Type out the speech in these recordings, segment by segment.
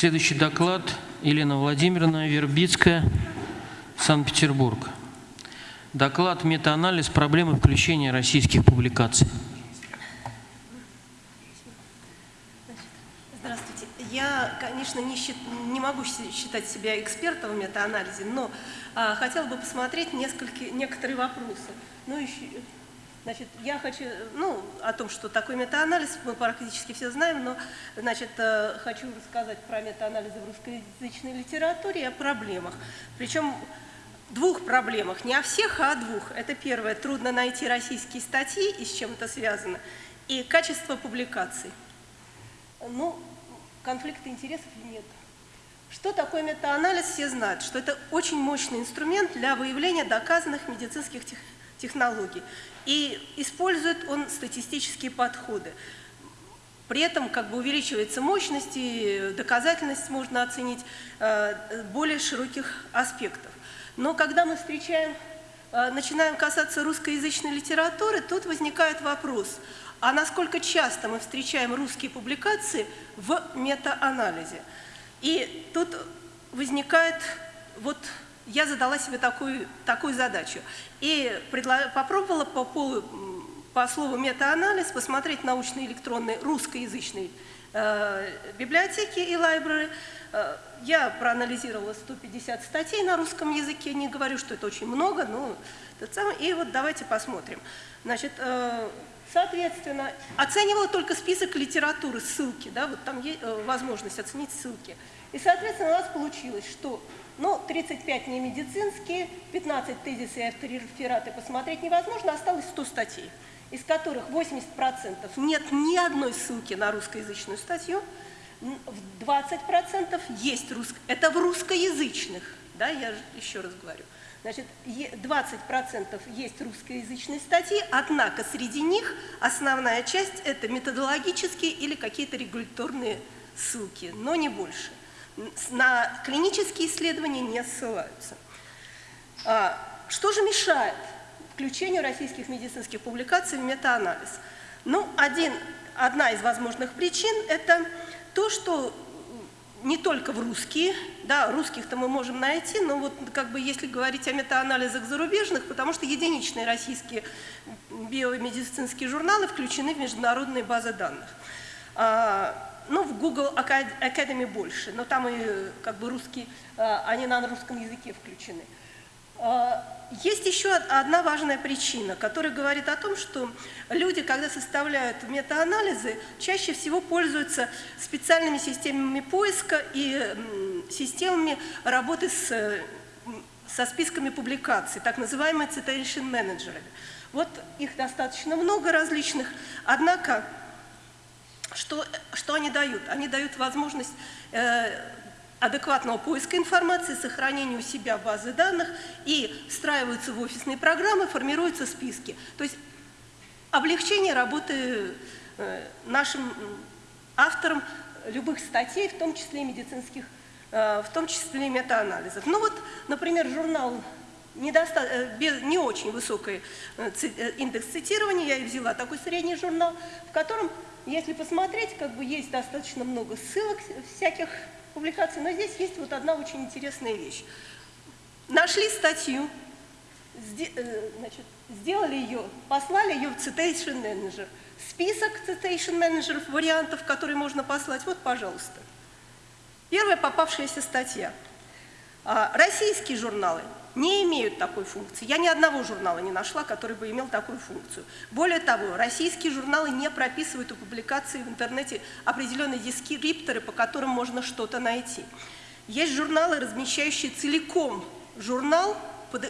Следующий доклад Елена Владимировна Вербицкая, Санкт-Петербург. Доклад «Метаанализ проблемы включения российских публикаций». Здравствуйте. Я, конечно, не, счит, не могу считать себя экспертом в метаанализе, но а, хотела бы посмотреть несколько, некоторые вопросы. Ну, еще, Значит, я хочу, ну, о том, что такое метаанализ, мы практически все знаем, но, значит, э, хочу рассказать про метаанализы в русскоязычной литературе и о проблемах. Причем двух проблемах, не о всех, а о двух. Это первое, трудно найти российские статьи, и с чем это связано, и качество публикаций. Ну, конфликта интересов нет. Что такое метаанализ, все знают, что это очень мощный инструмент для выявления доказанных медицинских технологий. И использует он статистические подходы. При этом как бы увеличивается мощность и доказательность можно оценить э, более широких аспектов. Но когда мы встречаем, э, начинаем касаться русскоязычной литературы, тут возникает вопрос, а насколько часто мы встречаем русские публикации в метаанализе? И тут возникает вот я задала себе такую, такую задачу и попробовала по, по, по слову метаанализ посмотреть научные электронные русскоязычные э, библиотеки и лайбрери. Э, я проанализировала 150 статей на русском языке, не говорю, что это очень много, но это самое. И вот давайте посмотрим. Значит, э, соответственно, оценивала только список литературы, ссылки, да, вот там есть э, возможность оценить ссылки. И, соответственно, у нас получилось, что ну, 35 не медицинские, 15 тезисы и авторефераты посмотреть невозможно, осталось 100 статей, из которых 80% нет ни одной ссылки на русскоязычную статью, 20% есть русско... это в русскоязычных, да, я еще раз говорю. Значит, 20% есть русскоязычные статьи, однако среди них основная часть – это методологические или какие-то регуляторные ссылки, но не больше на клинические исследования не ссылаются. А, что же мешает включению российских медицинских публикаций в метаанализ? Ну, один, одна из возможных причин – это то, что не только в русские, да, русских-то мы можем найти, но вот как бы если говорить о метаанализах зарубежных, потому что единичные российские биомедицинские журналы включены в международные базы данных. Ну, в Google Academy больше, но там и как бы русские, а, они на русском языке включены. А, есть еще одна важная причина, которая говорит о том, что люди, когда составляют метаанализы, чаще всего пользуются специальными системами поиска и системами работы с, со списками публикаций, так называемые citation менеджерами. Вот их достаточно много различных, однако что, что они дают? Они дают возможность э, адекватного поиска информации, сохранения у себя базы данных и встраиваются в офисные программы, формируются списки. То есть облегчение работы э, нашим авторам любых статей, в том числе медицинских, э, в том числе и метаанализов. Ну вот, например, журнал недоста... Э, без... не очень высокий э, э, индекс цитирования, я и взяла такой средний журнал, в котором если посмотреть, как бы есть достаточно много ссылок всяких публикаций, но здесь есть вот одна очень интересная вещь. Нашли статью, значит, сделали ее, послали ее в Citation Manager. Список Citation Manager вариантов, которые можно послать, вот, пожалуйста. Первая попавшаяся статья. А, российские журналы не имеют такой функции. Я ни одного журнала не нашла, который бы имел такую функцию. Более того, российские журналы не прописывают у публикации в интернете определенные дескрипторы, по которым можно что-то найти. Есть журналы, размещающие целиком журнал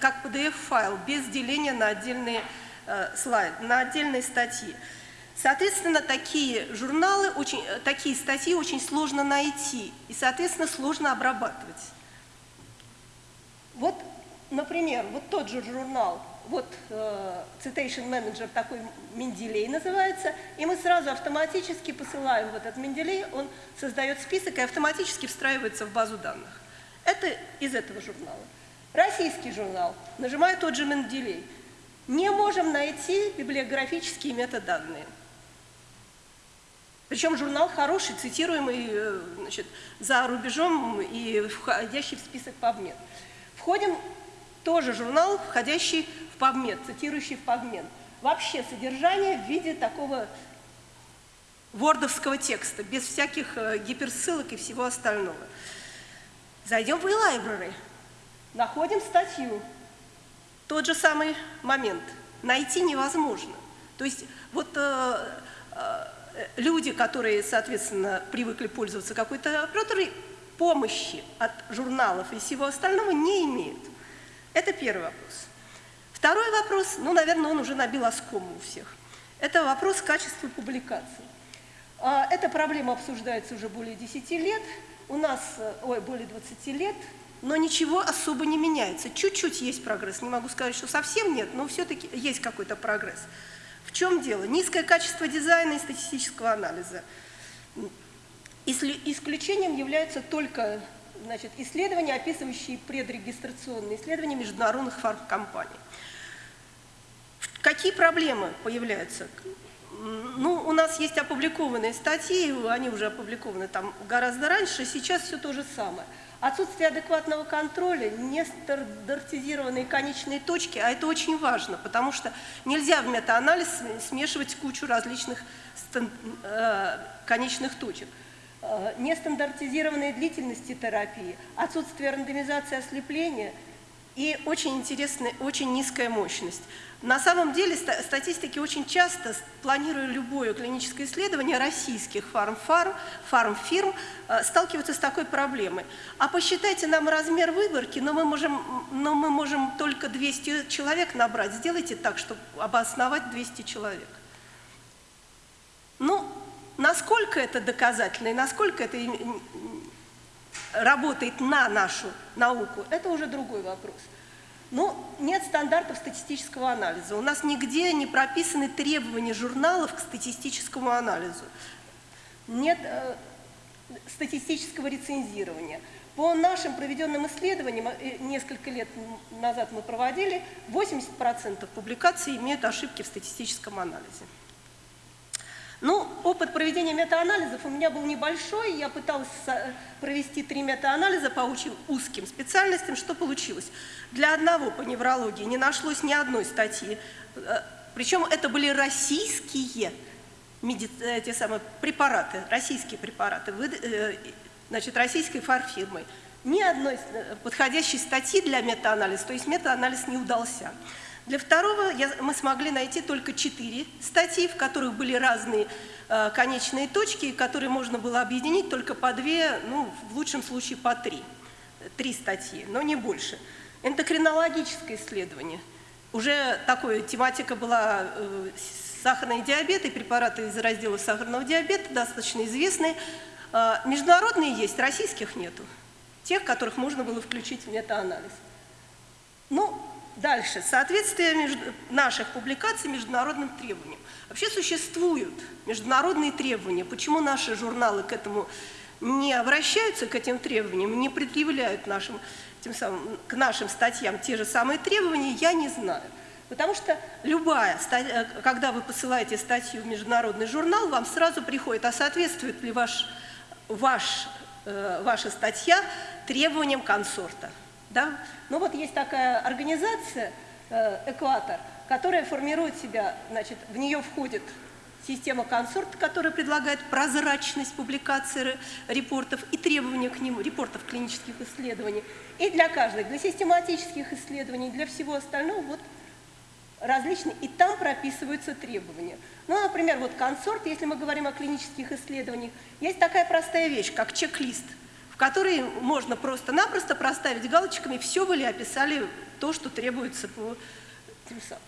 как PDF-файл, без деления на отдельные э, слайды, на отдельные статьи. Соответственно, такие журналы, очень, э, такие статьи очень сложно найти и, соответственно, сложно обрабатывать. Вот например, вот тот же журнал, вот э, Citation Manager такой Менделей называется, и мы сразу автоматически посылаем в этот Менделей, он создает список и автоматически встраивается в базу данных. Это из этого журнала. Российский журнал, нажимаю тот же Менделей, не можем найти библиографические метаданные. Причем журнал хороший, цитируемый э, значит, за рубежом и входящий в список PubMed. Входим тоже журнал, входящий в PubMed, цитирующий в PubMed. Вообще содержание в виде такого вордовского текста, без всяких э, гиперссылок и всего остального. Зайдем в e-library, находим статью. Тот же самый момент. Найти невозможно. То есть вот э, э, люди, которые, соответственно, привыкли пользоваться какой-то аппаратурой, помощи от журналов и всего остального не имеют. Это первый вопрос. Второй вопрос, ну, наверное, он уже набил оскому у всех. Это вопрос качества публикации. А, эта проблема обсуждается уже более 10 лет, у нас, э, ой, более 20 лет, но ничего особо не меняется. Чуть-чуть есть прогресс, не могу сказать, что совсем нет, но все-таки есть какой-то прогресс. В чем дело? Низкое качество дизайна и статистического анализа. Исключением являются только значит, исследования, описывающие предрегистрационные исследования международных фармкомпаний. Какие проблемы появляются? Ну, у нас есть опубликованные статьи, они уже опубликованы там гораздо раньше, сейчас все то же самое. Отсутствие адекватного контроля, нестандартизированные конечные точки, а это очень важно, потому что нельзя в метаанализ смешивать кучу различных э, конечных точек. Э, нестандартизированные длительности терапии, отсутствие рандомизации ослепления и очень интересная, очень низкая мощность. На самом деле статистики очень часто, планируя любое клиническое исследование российских фармфарм, фармфирм, э, сталкиваются с такой проблемой. А посчитайте нам размер выборки, но мы можем, но мы можем только 200 человек набрать. Сделайте так, чтобы обосновать 200 человек. Ну, насколько это доказательно и насколько это работает на нашу науку, это уже другой вопрос. Ну, нет стандартов статистического анализа. У нас нигде не прописаны требования журналов к статистическому анализу. Нет э, статистического рецензирования. По нашим проведенным исследованиям, э, несколько лет назад мы проводили, 80% публикаций имеют ошибки в статистическом анализе. Ну, опыт проведения метаанализов у меня был небольшой, я пыталась провести три метаанализа по очень узким специальностям. Что получилось? Для одного по неврологии не нашлось ни одной статьи, э, причем это были российские меди... Э, те самые препараты, российские препараты, э, значит, российской фарфирмой. Ни одной подходящей статьи для метаанализа, то есть метаанализ не удался. Для второго я, мы смогли найти только четыре статьи, в которых были разные э, конечные точки, которые можно было объединить только по две, ну, в лучшем случае по три. Три статьи, но не больше. Эндокринологическое исследование. Уже такая тематика была э, сахарный диабет и препараты из раздела сахарного диабета, достаточно известные. Э, международные есть, российских нету. Тех, которых можно было включить в метаанализ. Ну, Дальше. Соответствие между, наших публикаций международным требованиям. Вообще существуют международные требования. Почему наши журналы к этому не обращаются, к этим требованиям, не предъявляют нашим, тем самым, к нашим статьям те же самые требования, я не знаю. Потому что любая, э, когда вы посылаете статью в международный журнал, вам сразу приходит, а соответствует ли ваш, ваш, э, ваша статья требованиям консорта. Да? Ну вот есть такая организация э, «Экватор», которая формирует себя, значит, в нее входит система консорт, которая предлагает прозрачность публикации репортов и требования к ним, репортов клинических исследований. И для каждой, для систематических исследований, для всего остального, вот различные, и там прописываются требования. Ну, например, вот консорт, если мы говорим о клинических исследованиях, есть такая простая вещь, как чек-лист – в которой можно просто-напросто проставить галочками, все вы ли описали то, что требуется по тем самым.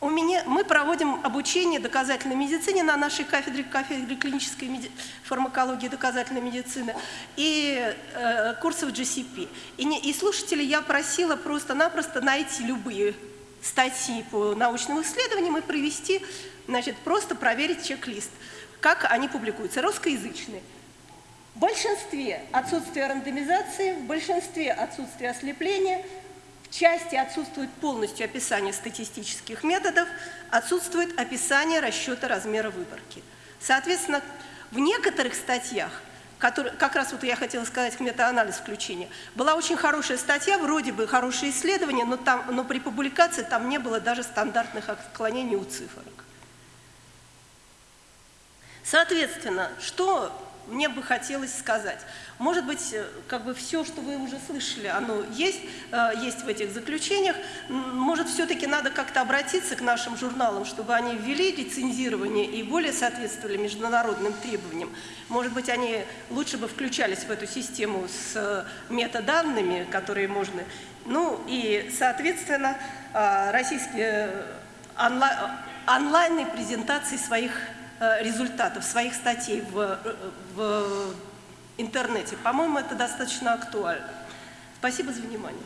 У меня, мы проводим обучение доказательной медицине на нашей кафедре, кафедре клинической меди, фармакологии доказательной медицины и э, курсов GCP. И, не, и слушателей я просила просто-напросто найти любые статьи по научным исследованиям и провести, значит, просто проверить чек-лист, как они публикуются, русскоязычные. В большинстве отсутствие рандомизации, в большинстве отсутствие ослепления, В части отсутствует полностью описание статистических методов, отсутствует описание расчета размера выборки. Соответственно, в некоторых статьях, которые, как раз вот я хотела сказать метаанализ включения, была очень хорошая статья, вроде бы хорошее исследование, но, там, но при публикации там не было даже стандартных отклонений у цифрок. Соответственно, что мне бы хотелось сказать. Может быть, э, как бы все, что вы уже слышали, оно есть, э, есть в этих заключениях. Может, все-таки надо как-то обратиться к нашим журналам, чтобы они ввели лицензирование и более соответствовали международным требованиям. Может быть, они лучше бы включались в эту систему с э, метаданными, которые можно... Ну и, соответственно, российские онлайн презентации своих результатов своих статей в, э, в интернете. По-моему, это достаточно актуально. Спасибо за внимание.